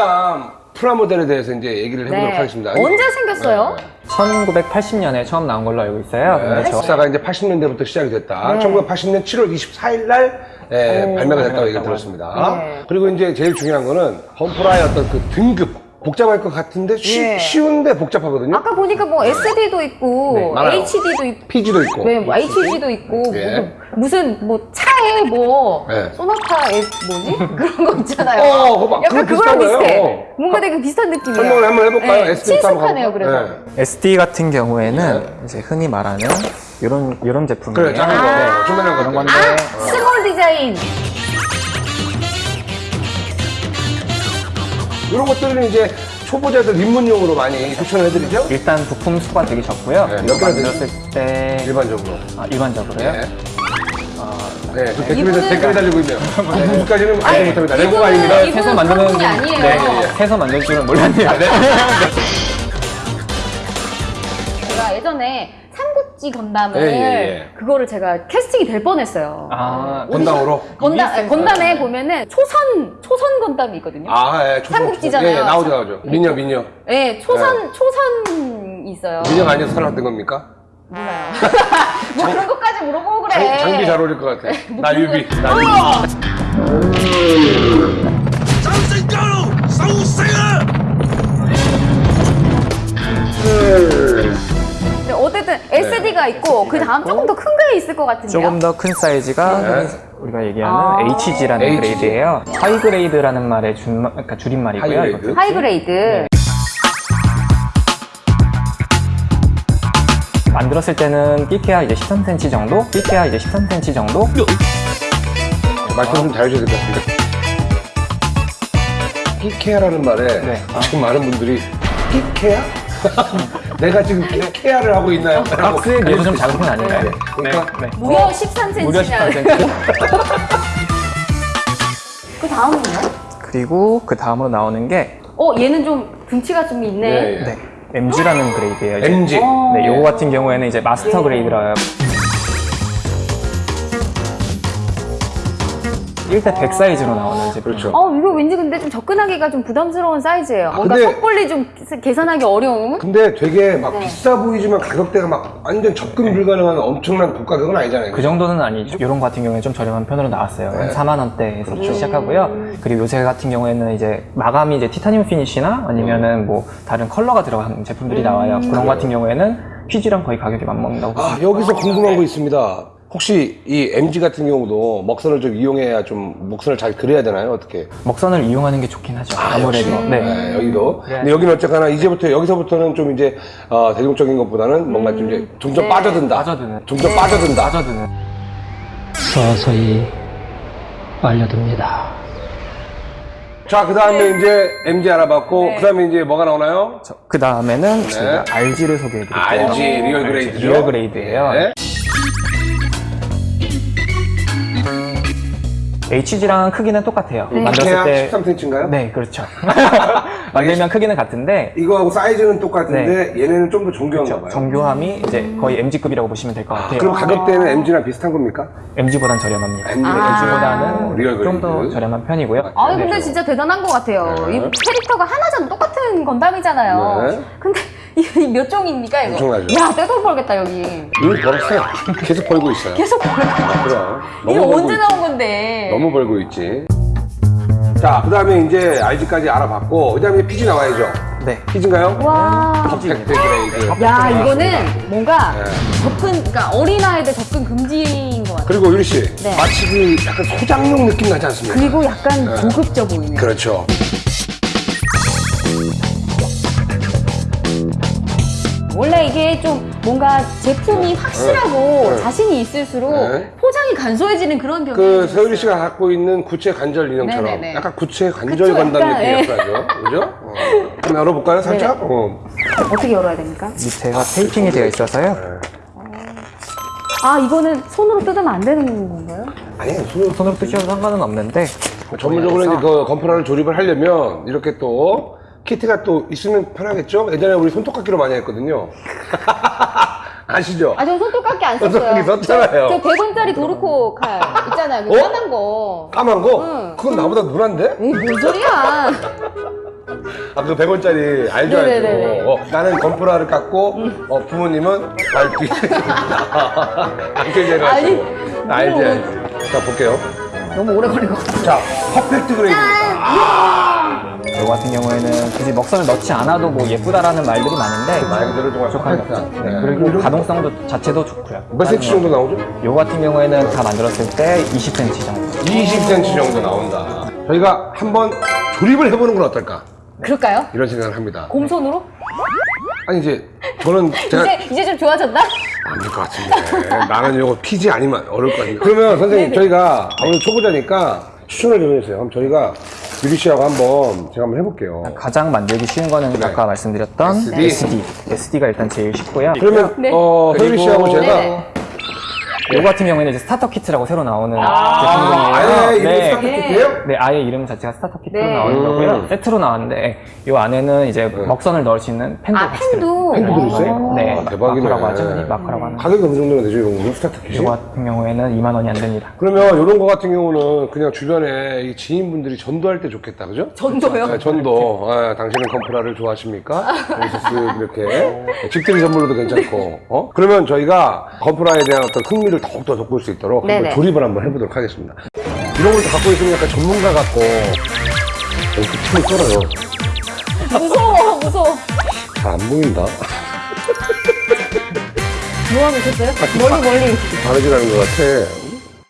건담 프라모델에 대해서 이제 얘기를 해보도록 네. 하겠습니다. 언제 생겼어요? 1980년에 처음 나온 걸로 알고 있어요. 네, 역사가 이제 80년대부터 시작이 됐다. 네. 1980년 7월 24일 날 예, 오. 발매가 됐다고 얘기를 들었습니다. 네. 그리고 이제 제일 중요한 거는 건프라의 어떤 그 등급 복잡할 것 같은데 쉬, 네. 쉬운데 복잡하거든요. 아까 보니까 뭐 SD도 있고 네. HD도 있고 PG도 있고. 네, 뭐 HG도 있고 예. 뭐, 무슨 뭐 차에 뭐 예. 소나타 에 뭐지 그런 거 있잖아요. 어, 막- 약간 그거 그거랑 비슷해. 거예요. 어. 뭔가 되게 비슷한 느낌이에요. 설명을 한번 해볼까요? 네, SD 친숙하네요. 그래서. 네. SD 같은 경우에는 이제 흔히 말하는 이런 이런 제품이에요. 그래, 작은 거, 아. 조그만한. 건데 아, small design. 이런 것들은 이제 초보자들 입문용으로 많이 추천을 해드리죠. 일단 부품 수가 되게 적고요. 네, 몇 개나 만들었을 때 일반적으로. 아, 일반적으로요. 네. 어, 네, 그 댓글이, 이분은- 댓글이 달리고 있네요. 무까지는 알지 못합니다. 이분은- 레고가 아닙니다. 이분은 해서 만드는 그런 분이 아니에요. 네, 해서 만들 줄은 몰랐네요. 네. 제가 예전에 삼국지 건담을 예, 예, 예. 그거를 제가 캐스팅이 될 뻔했어요. 아, 건담으로. 건담 건담에 보면은 초선 초선 건담이 있거든요. 아, 예, 초선, 삼국지잖아요. 예, 예, 나오죠, 나오죠. 미녀, 미녀. 네, 초선 초선 있어요. 미녀가 아니어서 살아왔던 겁니까? 몰라요. 뭐 그런 것까지 물어보고 그래. 장, 장비 잘 어울릴 것 같아. 나 유비. 나 유비. 어! 근데 어쨌든 SD가 있고 그 다음 조금 더큰게 있을 것 같은데요. 조금 더 큰 사이즈가 네. 우리가 얘기하는 아. HG라는 HG. grade예요. high grade라는 말의 준, 그러니까 줄임말이고요. high grade. high grade. 만들었을 때는 끼케야 이제 13cm 정도, 끼케야 이제 13cm 정도. 말씀 좀 잘해줘야 될 것 같은데. 끼케아라는 말에 네. 지금 많은 분들이 끼케아? 내가 지금 끼케아를 하고 있나요? 박스에 비해서 좀 작은 편 아닌가요? 네. 그러니까 네. 네. 무려 13cm. 무려 13cm. 그 다음은요? 그리고 그 다음으로 나오는 게 어, 얘는 좀 등치가 좀 있네. 네, 예. 네, MG라는 grade예요. 이제. MG. 어. 네, 요거 같은 경우에는 이제 master grade라 1대 100 사이즈로 나오는 제품. 그렇죠. 어, 이거 왠지 근데 좀 접근하기가 좀 부담스러운 사이즈예요. 뭔가 근데- 섣불리 좀 계산하기 어려운. 근데 되게 막 네. 비싸 보이지만 가격대가 막 완전 접근 불가능한 엄청난 고가격은 아니잖아요. 그 정도는 아니죠. 이런 거 같은 경우에 좀 저렴한 편으로 나왔어요. 네. 한 4만 원대에서 시작하고요. 그리고 요새 같은 경우에는 이제 마감이 이제 티타늄 finish나 아니면은 뭐 다른 컬러가 들어간 제품들이 나와요. 그런 거 같은 경우에는 PG랑 거의 가격이 맞먹는다고 아, 여기서 궁금한 거 있습니다. 혹시 이 MG 같은 경우도 먹선을 좀 이용해야 좀 목선을 잘 그려야 되나요? 어떻게? 먹선을 이용하는 게 좋긴 하죠. 아, 무래도 역시. 네. 네, 여기도. 그래야지. 근데 여기는 어쨌거나 이제부터 여기서부터는 좀 이제 어, 대중적인 것보다는 뭔가 좀 이제 점점 네. 빠져든다. 빠져드는. 점점 빠져든다. 빠져드는. 서서히 알려듭니다. 자, 그 다음에 이제 MG 알아봤고, 네. 그 다음에 이제 뭐가 나오나요? 그 다음에는 제가 RG를 소개해드릴게요. RG real grade죠. real grade예요. HG랑 크기는 똑같아요. 네. 만들었을 때 13cm인가요? 네, 그렇죠. 만들면 크기는 같은데 이거하고 사이즈는 똑같은데 얘네는 좀 더 정교한가 봐요. 정교함이 이제 거의 MG급이라고 보시면 될 것 같아요. 그럼 가격대는 MG랑 비슷한 겁니까? MG보단 저렴합니다. MG, 아. MG보다는 real 좀 더. 저렴한 편이고요. 아니, 네. 근데 진짜 대단한 것 같아요. 네. 이 캐릭터가 하나잖아. 똑같은 건담이잖아요. 네. 근데 이 몇 종입니까, 이거? 엄청나죠. 야, 떼돈 벌겠다, 여기. 이미 벌었어요. 계속 벌고 있어요. 계속 벌 그럼. 이게 너무 벌고 언제 있지. 나온 건데? 너무 벌고 있지. 자, 그 다음에 이제 RG까지 알아봤고, 그 다음에 PG 나와야죠. 네. PG인가요? 와. perfect grade. 야, 이거는 뭔가 네. 접근, 그러니까 어린아이들 접근 금지인 것 같아요. 그리고 유리 씨, 네. 마치 그 약간 소장용 느낌 나지 않습니까? 그리고 약간 네. 고급져 보이네. 그렇죠. 이게 좀 뭔가 제품이 확실하고 네. 자신이 있을수록 네. 포장이 간소해지는 그런 경향이 그 있어요. 서유리 씨가 갖고 있는 구체 관절 인형처럼 네네네. 약간 구체 관절 건담 약간, 예. 느낌이. 그죠? 어. 한번 열어볼까요, 살짝? 네. 어. 어떻게 열어야 됩니까? 밑에가 테이핑이 되어 있어서요. 아, 이거는 손으로 뜯으면 안 되는 건가요? 아니, 손으로 손으로 뜨셔도 상관은 없는데 전문적으로 이제 그 건프라를 조립을 하려면 이렇게 또 키트가 또 있으면 편하겠죠? 예전에 우리 손톱깎이로 많이 했거든요. 아시죠? 아, 저 손톱깎이 안 썼어요. 손톱깎이 썼잖아요. 저 100원짜리 도르코 칼 있잖아요. 그 어? 까만 거. 까만 거? 응. 그건 나보다 누란데? 에이, 뭔 소리야. 아, 그 100원짜리 알죠, 네네네네. 알죠. 어, 나는 건프라를 깎고, 어, 부모님은 발뒤. 이렇게 아니, 해가지고. 알지, 뭐. 알지. 자, 볼게요. 너무 오래 걸릴 것 같아. 자, 퍼펙트 그레이드입니다. 이 같은 경우에는 굳이 먹선을 넣지 않아도 뭐 예쁘다라는 말들이 많은데 말 그대로 정말. 없죠. 네, 네. 그리고 가동성도 자체도 좋고요. 몇 cm 정도 나오죠? 요 같은 경우에는 다 만들었을 때 20cm 정도. 20cm 정도 나온다. 저희가 한번 조립을 해보는 건 어떨까? 그럴까요? 이런 생각을 합니다. 곰손으로? 아니, 이제, 저는 제가 이제, 이제 좀 좋아졌나? 안 될 것 같은데. 나는 이거 PG 아니면 어려울 것 같은데. 그러면 선생님, 네네. 저희가 아무래도 초보자니까 추천을 좀 해주세요. 그럼 저희가 유리 씨하고 한번 제가 한번 해볼게요. 가장 만들기 쉬운 거는 네. 아까 말씀드렸던 SD. SD. SD가 일단 제일 쉽고요. 그러면, 네. 어, 그리고- 소유리 씨하고 제가. 네네. 요 같은 경우에는 이제 starter kit라고 새로 나오는 아, 제품이에요. 아예 네. start kit예요? 네, 아예 이름 자체가 starter kit로 네. 나오는 음. 거고요. 세트로 나왔는데 요 안에는 이제 먹선을 넣을 수 있는 펜도 아, 같이 펜도? 펜도 들어있어요? 네, 아, 대박이네. marker라고 하죠. 네, marker라고 하는. 가격이 어느 정도가 되죠, 이런 거? 스타트 킷이? 요 같은 경우에는 2만 원이 안 됩니다. 그러면 이런 거 같은 경우는 그냥 주변에 이 지인분들이 전도할 때 좋겠다, 그죠? 전도요? 네, 전도. 아, 당신은 건프라를 좋아하십니까? 그래서 쓱 이렇게 직드리 선물로도 괜찮고. 어? 그러면 저희가 건프라에 대한 어떤 흥미를 더욱더 돋굴 수 있도록 한번. 조립을 한번 해보도록 하겠습니다. 이런 걸 다 갖고 있으면 약간 전문가 같고 이렇게 춤을 썰어요. 무서워, 무서워. 잘 안 보인다. 뭐 하고 있었어요? 멀리, 멀리. 바르지라는 것 같아.